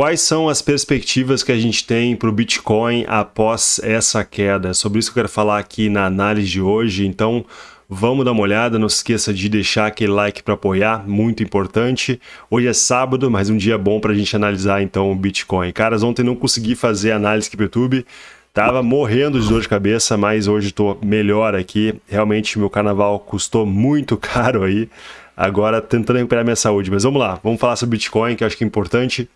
quais são as perspectivas que a gente tem para o Bitcoin após essa queda? É sobre isso que eu quero falar aqui na análise de hoje, então vamos dar uma olhada, não se esqueça de deixar aquele like para apoiar, muito importante. Hoje é sábado, mas um dia bom para a gente analisar então o Bitcoin. Caras, ontem não consegui fazer análise aqui para o YouTube, Tava morrendo de dor de cabeça, mas hoje estou melhor aqui. Realmente meu carnaval custou muito caro aí. Agora tentando recuperar minha saúde. Mas vamos lá, vamos falar sobre Bitcoin, que eu acho que é importante.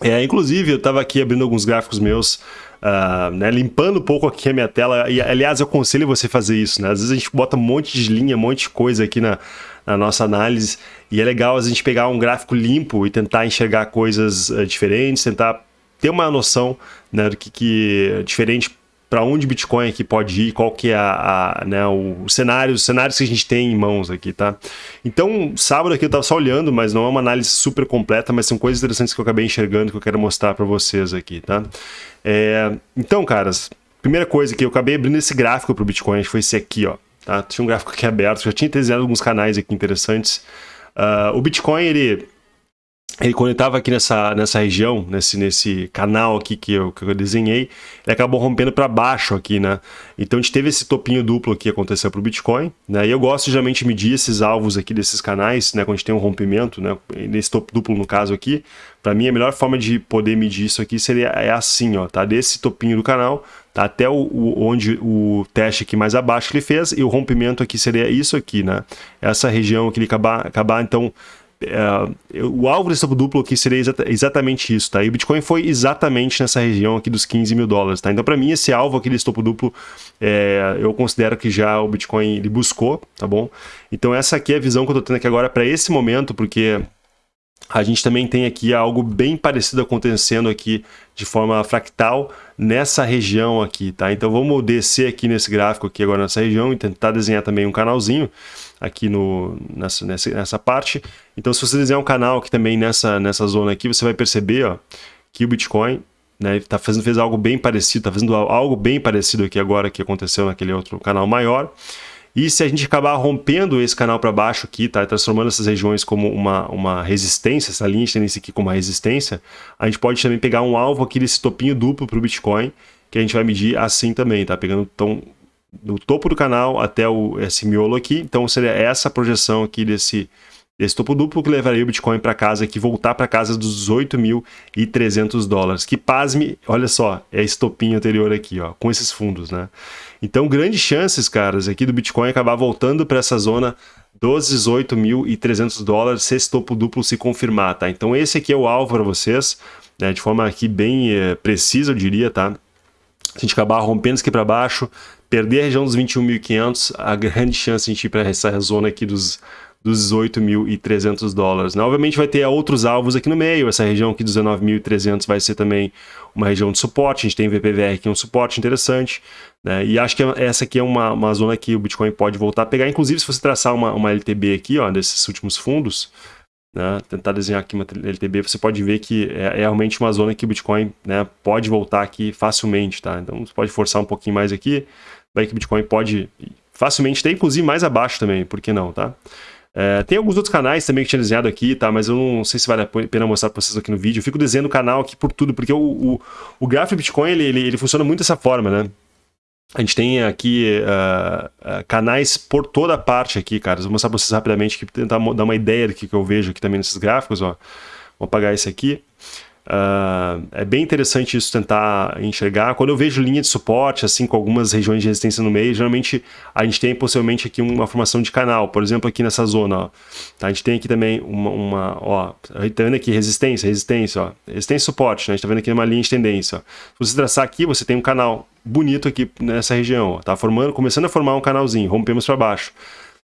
É, inclusive, eu estava aqui abrindo alguns gráficos meus, uh, né, limpando um pouco aqui a minha tela. E, aliás, eu aconselho você fazer isso. Né? Às vezes a gente bota um monte de linha, um monte de coisa aqui na, na nossa análise. E é legal a gente pegar um gráfico limpo e tentar enxergar coisas uh, diferentes, tentar ter uma noção né, do que, que é diferente para onde o Bitcoin aqui pode ir, qual que é a, a né, o, cenário, os cenários que a gente tem em mãos aqui, tá? Então, sábado aqui eu estava só olhando, mas não é uma análise super completa, mas são coisas interessantes que eu acabei enxergando que eu quero mostrar para vocês aqui, tá? É, então, caras, primeira coisa que eu acabei abrindo esse gráfico para o Bitcoin, foi esse aqui, ó, tá? Tinha um gráfico aqui aberto, já tinha desenhado alguns canais aqui interessantes. Uh, o Bitcoin, ele ele quando ele estava aqui nessa, nessa região, nesse, nesse canal aqui que eu, que eu desenhei, ele acabou rompendo para baixo aqui, né? Então a gente teve esse topinho duplo que aconteceu para o Bitcoin, né? E eu gosto geralmente de medir esses alvos aqui desses canais, né? Quando a gente tem um rompimento, né? Nesse topo duplo no caso aqui, para mim a melhor forma de poder medir isso aqui seria é assim, ó, tá? Desse topinho do canal, tá? Até o, o onde o teste aqui mais abaixo que ele fez e o rompimento aqui seria isso aqui, né? Essa região que ele acabar, acabar então é, o alvo desse topo duplo aqui seria exata, exatamente isso, tá? E o Bitcoin foi exatamente nessa região aqui dos 15 mil dólares, tá? Então, para mim, esse alvo aqui desse topo duplo, é, eu considero que já o Bitcoin ele buscou, tá bom? Então, essa aqui é a visão que eu tô tendo aqui agora para esse momento, porque a gente também tem aqui algo bem parecido acontecendo aqui de forma fractal nessa região aqui, tá? Então vamos descer aqui nesse gráfico aqui agora nessa região e tentar desenhar também um canalzinho aqui no, nessa, nessa, nessa parte. Então, se você desenhar um canal aqui também nessa, nessa zona aqui, você vai perceber ó, que o Bitcoin né, tá fazendo, fez algo bem parecido, está fazendo algo bem parecido aqui agora que aconteceu naquele outro canal maior. E se a gente acabar rompendo esse canal para baixo aqui, tá, transformando essas regiões como uma, uma resistência, essa linha de tendência aqui como uma resistência, a gente pode também pegar um alvo aqui desse topinho duplo para o Bitcoin, que a gente vai medir assim também, tá? Pegando então do topo do canal até o, esse miolo aqui. Então seria essa projeção aqui desse, desse topo duplo que levaria o Bitcoin para casa aqui, voltar para casa dos 18.300 dólares. Que pasme, olha só, é esse topinho anterior aqui, ó, com esses fundos, né? Então, grandes chances, caras, aqui do Bitcoin acabar voltando para essa zona dos 18.300 dólares se esse topo duplo se confirmar, tá? Então, esse aqui é o alvo para vocês, né, de forma aqui bem é, precisa, eu diria, tá? Se a gente acabar rompendo isso aqui para baixo, perder a região dos 21.500, a grande chance de a gente ir para essa zona aqui dos, dos 18.300 dólares. Né? Obviamente vai ter outros alvos aqui no meio, essa região aqui dos 19.300 vai ser também uma região de suporte, a gente tem VPVR aqui um suporte interessante, né? e acho que essa aqui é uma, uma zona que o Bitcoin pode voltar a pegar, inclusive se você traçar uma, uma LTB aqui, ó, desses últimos fundos, né, tentar desenhar aqui uma LTB, você pode ver que é, é, realmente uma zona que o Bitcoin né, pode voltar aqui facilmente, tá? Então você pode forçar um pouquinho mais aqui, vai que Bitcoin pode facilmente ter, inclusive mais abaixo também, por que não, tá? É, tem alguns outros canais também que tinha desenhado aqui, tá? Mas eu não sei se vale a pena mostrar para vocês aqui no vídeo. Eu fico desenhando o canal aqui por tudo, porque o, o, o gráfico Bitcoin, ele, ele, ele funciona muito dessa forma, né? A gente tem aqui uh, uh, canais por toda parte aqui, cara. Vou mostrar para vocês rapidamente, aqui, tentar dar uma ideia do que, que eu vejo aqui também nesses gráficos, ó. Vou apagar esse aqui. Uh, é bem interessante isso tentar enxergar. Quando eu vejo linha de suporte, assim, com algumas regiões de resistência no meio, geralmente a gente tem possivelmente aqui uma formação de canal. Por exemplo, aqui nessa zona, ó. Tá, a gente tem aqui também uma, uma ó, tá vendo aqui resistência, resistência, ó. Resistência e suporte, né? A gente tá vendo aqui uma linha de tendência, ó. Se você traçar aqui, você tem um canal bonito aqui nessa região, ó. Tá formando, começando a formar um canalzinho, rompemos para baixo.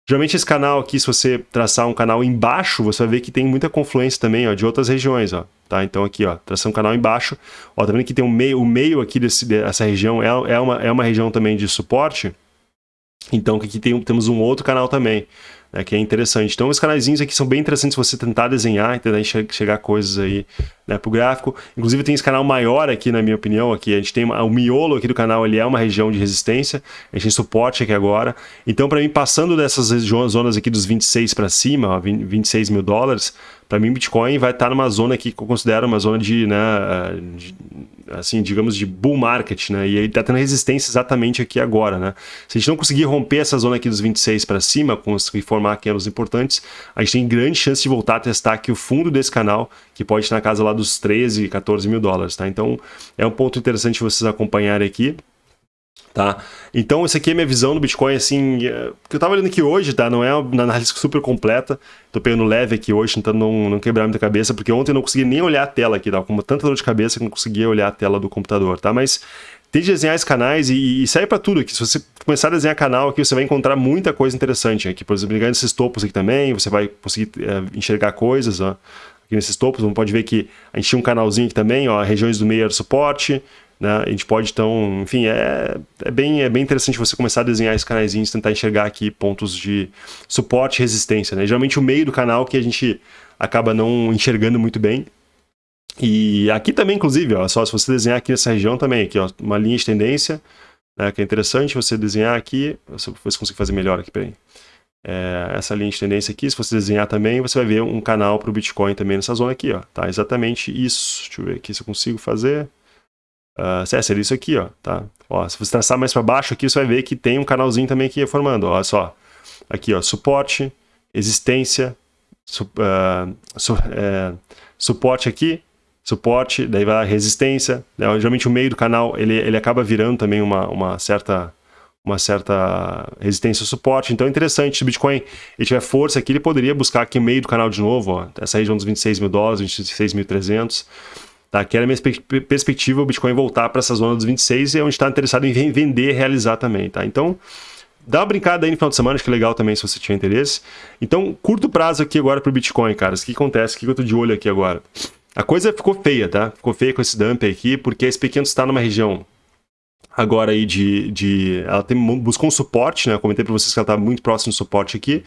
Geralmente esse canal aqui, se você traçar um canal embaixo, você vai ver que tem muita confluência também, ó, de outras regiões, ó. Tá? Então aqui, ó, traçando um canal embaixo, ó, tá vendo que tem um meio, o meio aqui desse, dessa região é, é, uma, é uma região também de suporte. Então aqui tem, temos um outro canal também né, que é interessante. Então, os canaizinhos aqui são bem interessantes você tentar desenhar, tentar chegar coisas aí né, para o gráfico. Inclusive, tem esse canal maior aqui, na minha opinião, aqui a gente tem uma, o miolo aqui do canal, ele é uma região de resistência, a gente tem suporte aqui agora. Então, para mim, passando dessas zonas aqui dos 26 para cima, ó, 26 mil dólares, para mim Bitcoin vai estar tá numa zona aqui que eu considero uma zona de, né, de, assim, digamos, de bull market, né? E ele está tendo resistência exatamente aqui agora, né? Se a gente não conseguir romper essa zona aqui dos 26 para cima, conseguir formar candles importantes, a gente tem grande chance de voltar a testar aqui o fundo desse canal, que pode estar na casa lá dos 13, 14 mil dólares, tá? Então, é um ponto interessante vocês acompanharem aqui. Tá? Então, essa aqui é minha visão do Bitcoin, assim, é, que eu tava olhando aqui hoje, tá? Não é uma análise super completa, tô pegando leve aqui hoje, tentando não, não quebrar muita cabeça, porque ontem eu não consegui nem olhar a tela aqui, tá? Com tanta dor de cabeça que não conseguia olhar a tela do computador, tá? Mas tente desenhar esses canais e, e serve para tudo aqui. Se você começar a desenhar canal aqui, você vai encontrar muita coisa interessante aqui. Por exemplo, ligando esses topos aqui também, você vai conseguir é, enxergar coisas, ó. Aqui nesses topos, você pode ver que a gente tinha um canalzinho aqui também, ó, regiões do meio era suporte, né? A gente pode, então, enfim, é, é, bem, é bem interessante você começar a desenhar esses canaizinhos, tentar enxergar aqui pontos de suporte e resistência. Né? Geralmente o meio do canal que a gente acaba não enxergando muito bem. E aqui também, inclusive, ó, só se você desenhar aqui nessa região também, aqui, ó, uma linha de tendência, né, que é interessante você desenhar aqui, se você conseguir fazer melhor aqui, peraí. É, essa linha de tendência aqui, se você desenhar também, você vai ver um canal para o Bitcoin também nessa zona aqui, ó, tá? Exatamente isso. Deixa eu ver aqui se eu consigo fazer. Uh, seria isso aqui, ó, tá? Ó, se você traçar mais para baixo aqui, você vai ver que tem um canalzinho também aqui formando, olha só. Aqui, ó, suporte, existência, su, uh, su, é, suporte aqui, suporte, daí vai resistência, né? geralmente o meio do canal ele, ele acaba virando também uma, uma certa uma certa resistência ao suporte, então é interessante, se o Bitcoin ele tiver força aqui, ele poderia buscar aqui o meio do canal de novo, ó, essa região dos 26 mil dólares, 26.300, Tá? Que era a minha perspectiva o Bitcoin voltar para essa zona dos 26 e é onde está interessado em vender realizar também. Tá? Então, dá uma brincada aí no final de semana, acho que é legal também se você tiver interesse. Então, curto prazo aqui agora para o Bitcoin, cara. O que acontece? O que eu estou de olho aqui agora? A coisa ficou feia, tá? Ficou feia com esse dump aqui, porque a SP500 está numa região agora aí de... de ela tem, buscou um suporte, né? Eu comentei para vocês que ela está muito próximo do suporte aqui,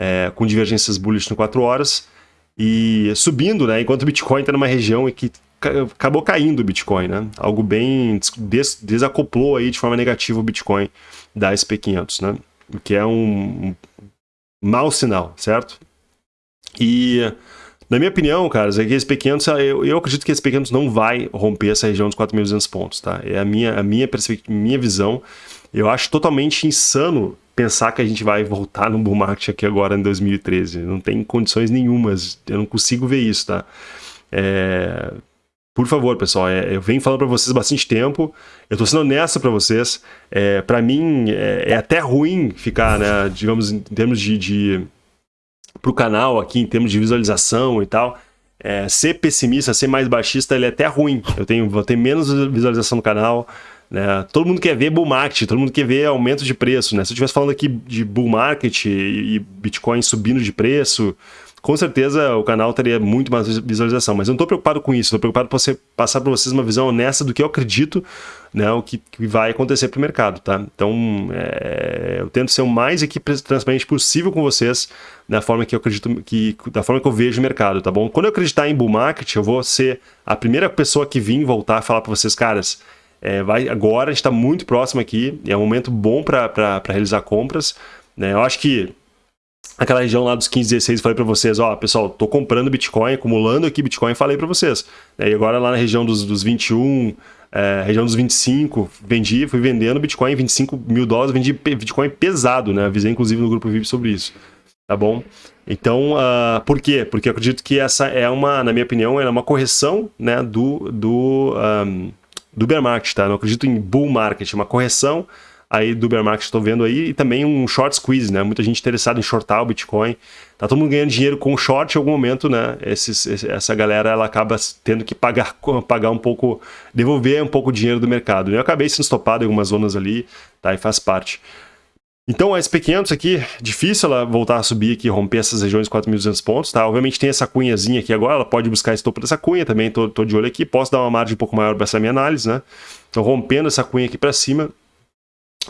é, com divergências bullish no 4 horas, e subindo, né? Enquanto o Bitcoin está numa região que acabou caindo o Bitcoin, né? Algo bem des desacoplou aí de forma negativa o Bitcoin da SP500, né? O que é um, mau sinal, certo? E na minha opinião, caras, é que esse P500, eu, eu acredito que esse P500 não vai romper essa região dos 4.200 pontos, tá? É a minha, a minha minha visão. Eu acho totalmente insano pensar que a gente vai voltar no bull market aqui agora em 2013. Não tem condições nenhumas, eu não consigo ver isso, tá? É, por favor, pessoal, é, eu venho falando para vocês bastante tempo, eu estou sendo honesto para vocês. É, para mim, é, é, até ruim ficar, né, digamos, em termos de, de para o canal aqui, em termos de visualização e tal, é, ser pessimista, ser mais baixista, ele é até ruim. Eu tenho, vou ter menos visualização no canal, né? Todo mundo quer ver bull market, todo mundo quer ver aumento de preço, né? Se eu estivesse falando aqui de bull market e, e Bitcoin subindo de preço, com certeza o canal teria muito mais visualização, mas eu não estou preocupado com isso, estou preocupado para você passar para vocês uma visão honesta do que eu acredito, né, o que, que vai acontecer para o mercado, tá? Então, é, eu tento ser o mais aqui transparente possível com vocês, da forma que eu acredito, que, da forma que eu vejo o mercado, tá bom? Quando eu acreditar em bull market, eu vou ser a primeira pessoa que vir voltar a falar para vocês, caras, é, vai, agora a gente está muito próximo aqui, é um momento bom para realizar compras, né? Eu acho que aquela região lá dos 15, 16, falei para vocês, ó, pessoal, tô comprando Bitcoin, acumulando aqui Bitcoin, falei para vocês. E agora lá na região dos, dos 21, é, região dos 25, vendi, fui vendendo Bitcoin, 25 mil dólares, vendi Bitcoin pesado, né? Avisei inclusive no grupo VIP sobre isso, tá bom? Então, uh, por quê? Porque eu acredito que essa é uma, na minha opinião, é uma correção, né, do, do, um, do bear market, tá? Eu não acredito em bull market, é uma correção aí do bear market estou vendo aí, e também um short squeeze, né? Muita gente interessada em shortar o Bitcoin. Tá todo mundo ganhando dinheiro com short em algum momento, né? Esses, essa galera ela acaba tendo que pagar, pagar um pouco, devolver um pouco o dinheiro do mercado. Eu acabei sendo estopado em algumas zonas ali, tá? E faz parte. Então a SP500 aqui, difícil ela voltar a subir aqui, romper essas regiões de 4.200 pontos, tá? Obviamente tem essa cunhazinha aqui agora, ela pode buscar esse topo dessa cunha também, tô, tô de olho aqui, posso dar uma margem um pouco maior para essa minha análise, né? Então rompendo essa cunha aqui para cima,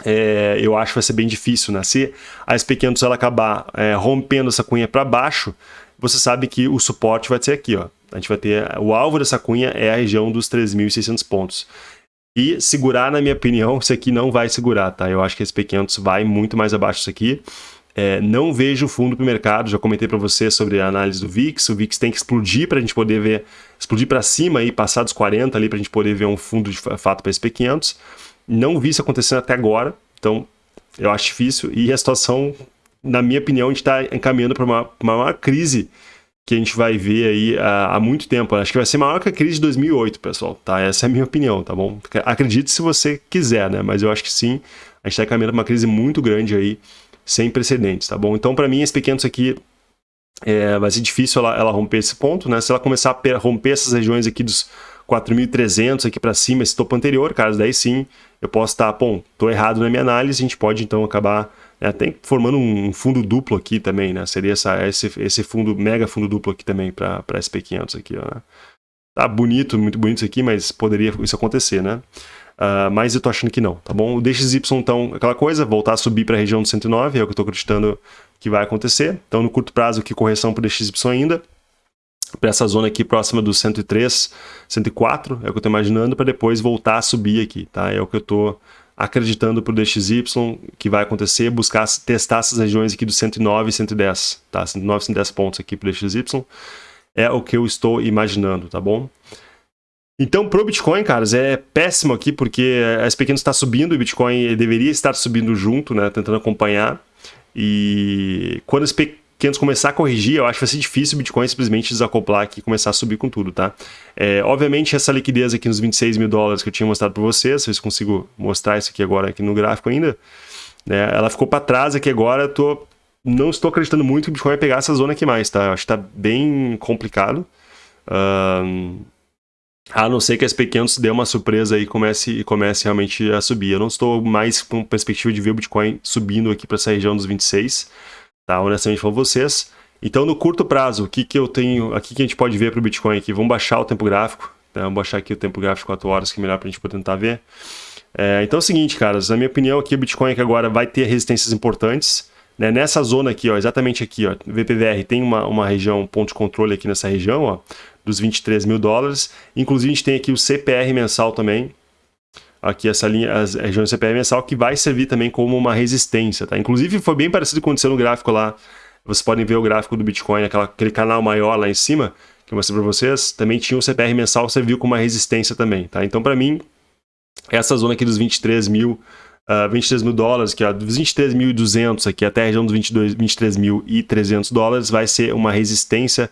é, eu acho que vai ser bem difícil, né? Se a SP500 ela acabar é, rompendo essa cunha para baixo, você sabe que o suporte vai ser aqui, ó. A gente vai ter, o alvo dessa cunha é a região dos 3.600 pontos. E segurar, na minha opinião, isso aqui não vai segurar, tá? Eu acho que a SP500 vai muito mais abaixo disso aqui. É, não vejo fundo para o mercado, já comentei para você sobre a análise do VIX, o VIX tem que explodir para a gente poder ver, explodir para cima e passar dos 40 ali para a gente poder ver um fundo de fato para SP500. Não vi isso acontecendo até agora, então eu acho difícil e a situação, na minha opinião, a gente está encaminhando para uma, uma crise que a gente vai ver aí há, há, muito tempo. Acho que vai ser maior que a crise de 2008, pessoal, tá? Essa é a minha opinião, tá bom? Acredite se você quiser, né? Mas eu acho que sim, a gente está caminhando para uma crise muito grande aí, sem precedentes, tá bom? Então, para mim, esse pequeno aqui é, vai ser difícil ela, ela, romper esse ponto, né? Se ela começar a romper essas regiões aqui dos 4.300 aqui para cima, esse topo anterior, cara, daí sim eu posso estar, tá, bom, tô errado na minha análise, a gente pode então acabar né, até formando um fundo duplo aqui também, né? Seria essa, esse, esse fundo, mega fundo duplo aqui também para SP500 aqui, ó. Né? Tá bonito, muito bonito isso aqui, mas poderia isso acontecer, né? Uh, mas eu tô achando que não, tá bom? O DXY, então, aquela coisa, voltar a subir para a região do 109, é o que eu tô acreditando que vai acontecer. Então, no curto prazo, aqui, correção para o DXY ainda, para essa zona aqui próxima do 103, 104, é o que eu tô imaginando, para depois voltar a subir aqui, tá? É o que eu tô acreditando para o DXY que vai acontecer, buscar testar essas regiões aqui do 109 e 110, tá? 109 110 pontos aqui para o DXY, é o que eu estou imaginando, tá bom? Então, pro Bitcoin, caras, é péssimo aqui, porque a SP500 está subindo, e o Bitcoin deveria estar subindo junto, né, tentando acompanhar. E quando a SP500 começar a corrigir, eu acho que vai ser difícil o Bitcoin simplesmente desacoplar aqui e começar a subir com tudo, tá? É, obviamente, essa liquidez aqui nos 26 mil dólares que eu tinha mostrado para vocês, se eu consigo mostrar isso aqui agora aqui no gráfico ainda, né, ela ficou para trás aqui agora, eu tô, não estou acreditando muito que o Bitcoin vai pegar essa zona aqui mais, tá? Eu acho que está bem complicado. Um, a não ser que as pequenos dê uma surpresa e comece, comece realmente a subir. Eu não estou mais com perspectiva de ver o Bitcoin subindo aqui para essa região dos 26, tá? Honestamente para vocês. Então, no curto prazo, o que, que eu tenho aqui que a gente pode ver para o Bitcoin aqui? Vamos baixar o tempo gráfico, tá? Vamos baixar aqui o tempo gráfico de 4 horas, que é melhor para a gente poder tentar ver. É, então é o seguinte, caras, na minha opinião aqui o Bitcoin aqui agora vai ter resistências importantes. Né? Nessa zona aqui, ó, exatamente aqui, ó, VPVR tem uma, uma região, ponto de controle aqui nessa região, ó, dos 23 mil dólares. Inclusive, a gente tem aqui o CPR mensal também, aqui essa linha, as regiões CPR mensal, que vai servir também como uma resistência, tá? Inclusive, foi bem parecido com o que aconteceu no gráfico lá. Vocês podem ver o gráfico do Bitcoin, aquela, aquele canal maior lá em cima, que eu mostrei para vocês. Também tinha o CPR mensal, serviu como uma resistência também, tá? Então, para mim, essa zona aqui dos 23 mil, uh, 23 mil dólares, que é dos 23.200 aqui até a região dos 23.300 dólares, vai ser uma resistência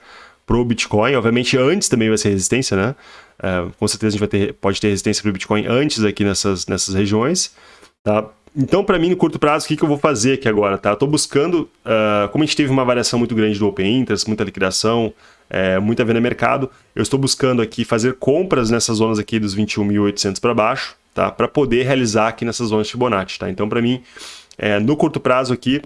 pro Bitcoin. Obviamente, antes também vai ser resistência, né? Uh, com certeza a gente vai ter, pode ter resistência para o Bitcoin antes aqui nessas, nessas regiões, tá? Então, para mim, no curto prazo, o que, que eu vou fazer aqui agora, tá? Eu tô buscando, uh, como a gente teve uma variação muito grande do Open Interest, muita liquidação, é, muita venda mercado, eu estou buscando aqui fazer compras nessas zonas aqui dos 21.800 para baixo, tá? Para poder realizar aqui nessas zonas de Fibonacci, tá? Então, para mim, é, no curto prazo aqui,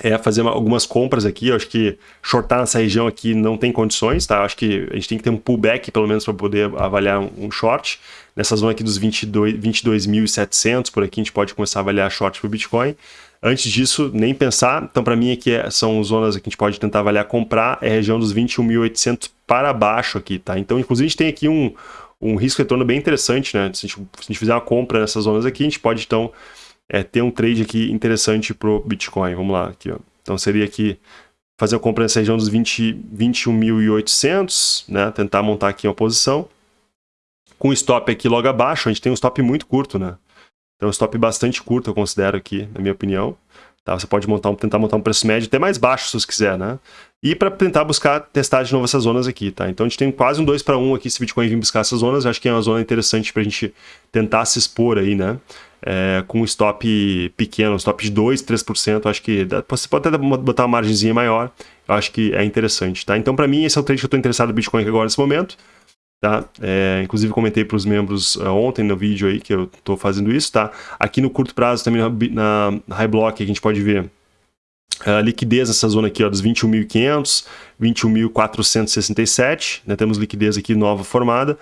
é fazer uma, algumas compras aqui. Eu acho que shortar nessa região aqui não tem condições, tá? Eu acho que a gente tem que ter um pullback, pelo menos, para poder avaliar um, um, short. Nessa zona aqui dos 22.700, 22 por aqui, a gente pode começar a avaliar short para o Bitcoin. Antes disso, nem pensar. Então, para mim, aqui é, são zonas que a gente pode tentar avaliar comprar. É a região dos 21.800 para baixo aqui, tá? Então, inclusive, a gente tem aqui um, um risco-retorno bem interessante, né? Se a, gente, se a gente fizer uma compra nessas zonas aqui, a gente pode, então é, ter um trade aqui interessante para o Bitcoin. Vamos lá, aqui, ó. Então seria aqui fazer a compra nessa região dos 21.800, né? Tentar montar aqui uma posição. Com stop aqui logo abaixo, a gente tem um stop muito curto, né? Então um stop bastante curto, eu considero aqui, na minha opinião. Tá? Você pode montar um, tentar montar um preço médio até mais baixo, se você quiser, né? E para tentar buscar testar de novo essas zonas aqui, tá? Então a gente tem quase um 2 para 1 aqui se o Bitcoin vir buscar essas zonas. Eu acho que é uma zona interessante para a gente tentar se expor aí, né? É, com stop pequeno, stop de 2, 3%, acho que dá, você pode até botar uma margemzinha maior, eu acho que é interessante, tá? Então, para mim, esse é o trade que eu estou interessado no Bitcoin agora nesse momento, tá? É, inclusive, comentei para os membros uh, ontem no vídeo aí que eu estou fazendo isso, tá? Aqui no curto prazo, também na, High Block, a gente pode ver a liquidez nessa zona aqui ó, dos 21.500, 21.467, né? temos liquidez aqui nova formada.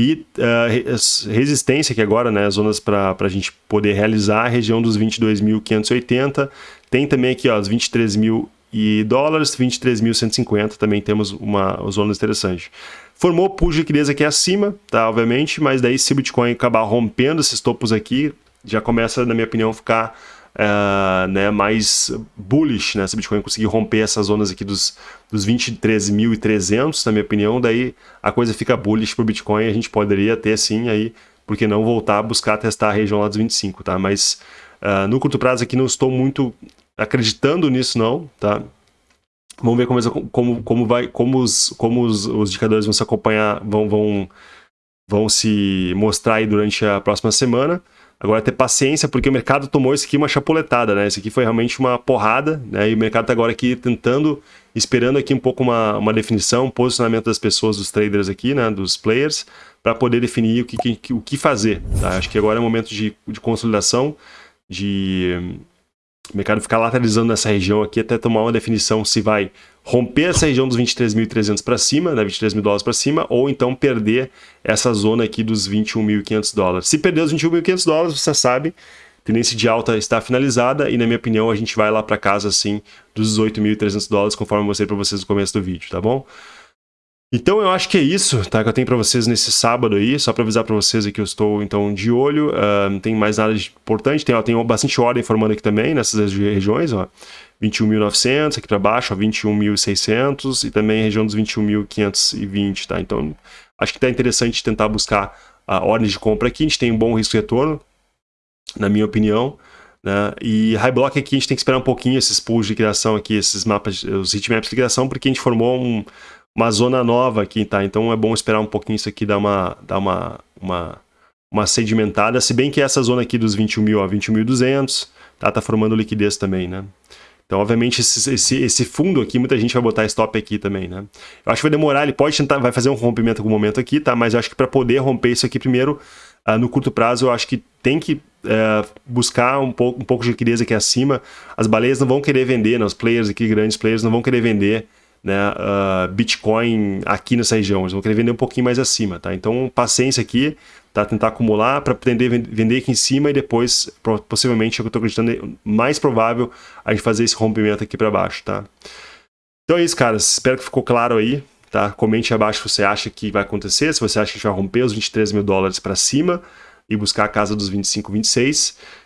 E uh, resistência, que agora, né, zonas para a gente poder realizar, região dos 22.580. Tem também aqui ó, os 23 mil e dólares, 23.150 também temos uma zona interessante. Formou pull de liquidez aqui acima, tá, obviamente, mas daí se o Bitcoin acabar rompendo esses topos aqui, já começa, na minha opinião, ficar uh, né, mais bullish, né, se o Bitcoin conseguir romper essas zonas aqui dos, dos 23.300, na minha opinião, daí a coisa fica bullish para o Bitcoin, a gente poderia ter sim aí, porque não voltar a buscar testar a região lá dos 25, tá? Mas uh, no curto prazo aqui não estou muito acreditando nisso não, tá? Vamos ver como, como, como, vai, como, os, como os, os indicadores vão se acompanhar, vão, vão, vão se mostrar aí durante a próxima semana. Agora, ter paciência, porque o mercado tomou isso aqui uma chapuletada, né? Isso aqui foi realmente uma porrada, né? E o mercado está agora aqui tentando, esperando aqui um pouco uma, uma definição, um posicionamento das pessoas, dos traders aqui, né? Dos players, para poder definir o que, que, o que fazer, tá? Acho que agora é um momento de, de consolidação, de o mercado ficar lateralizando nessa região aqui até tomar uma definição se vai romper essa região dos 23.300 para cima, né, 23 mil dólares para cima, ou então perder essa zona aqui dos 21.500 dólares. Se perder os 21.500 dólares, você sabe, tendência de alta está finalizada e, na minha opinião, a gente vai lá para casa assim dos 18.300 dólares, conforme eu mostrei para vocês no começo do vídeo, tá bom? Então eu acho que é isso, tá? Que eu tenho para vocês nesse sábado aí, só para avisar para vocês que eu estou então de olho. Uh, não tem mais nada de importante, tem, ó, tem bastante ordem formando aqui também nessas regiões, ó. 21.900 aqui para baixo, 21.600 e também região dos 21.520, tá? Então acho que tá interessante tentar buscar a ordem de compra aqui. A gente tem um bom risco retorno, na minha opinião. Né? E high block aqui a gente tem que esperar um pouquinho esses pools de criação aqui, esses mapas, os hitmaps de criação, porque a gente formou um, uma zona nova aqui, tá? Então é bom esperar um pouquinho isso aqui dar uma, dar uma, uma, uma sedimentada, se bem que essa zona aqui dos 21 mil a 21.200, tá? Tá formando liquidez também, né? Então, obviamente, esse, esse, esse, fundo aqui, muita gente vai botar stop aqui também, né? Eu acho que vai demorar, ele pode tentar, vai fazer um rompimento em algum momento aqui, tá? Mas eu acho que para poder romper isso aqui primeiro, uh, no curto prazo, eu acho que tem que uh, buscar um pouco, um pouco de liquidez aqui acima. As baleias não vão querer vender, né? os players aqui, grandes players, não vão querer vender né, uh, Bitcoin aqui nessa região. Eles vão querer vender um pouquinho mais acima, tá? Então, paciência aqui, tá? Tentar acumular para poder vender aqui em cima e depois, possivelmente, é eu estou acreditando, é mais provável a gente fazer esse rompimento aqui para baixo, tá? Então é isso, caras. Espero que ficou claro aí, tá? Comente abaixo se você acha que vai acontecer, se você acha que a gente vai romper os 23 mil dólares para cima e buscar a casa dos 25, 26.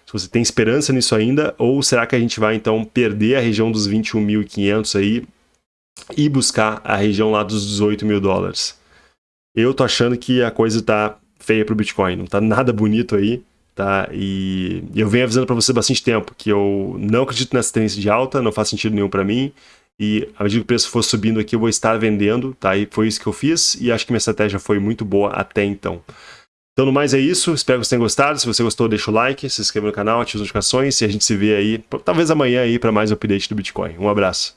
Se você tem esperança nisso ainda, ou será que a gente vai então perder a região dos 21.500 aí e buscar a região lá dos 18 mil dólares. Eu tô achando que a coisa tá feia pro Bitcoin, não tá nada bonito aí, tá? E eu venho avisando para você bastante tempo que eu não acredito nessa tendência de alta, não faz sentido nenhum para mim. E à medida que o preço for subindo aqui, eu vou estar vendendo, tá? E foi isso que eu fiz e acho que minha estratégia foi muito boa até então. Então, no mais é isso. Espero que vocês tenham gostado. Se você gostou, deixa o like, se inscreva no canal, ative as notificações e a gente se vê aí, talvez amanhã aí, para mais update do Bitcoin. Um abraço.